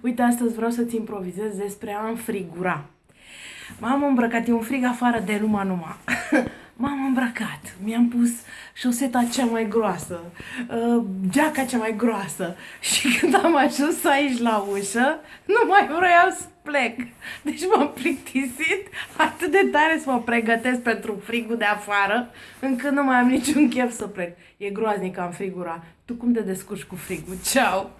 Uite, astăzi vreau să-ți improvizez despre a înfrigura. M-am îmbrăcat, e un frig afară de numai numai. M-am îmbrăcat, mi-am pus șoseta cea mai groasă, uh, geaca cea mai groasă și când am ajuns aici la ușă, nu mai vreau să plec. Deci m-am plictisit atât de tare să mă pregătesc pentru frigul de afară, încât nu mai am niciun chef să plec. E groaznic am frigura. Tu cum te descurci cu frigul? Ceau!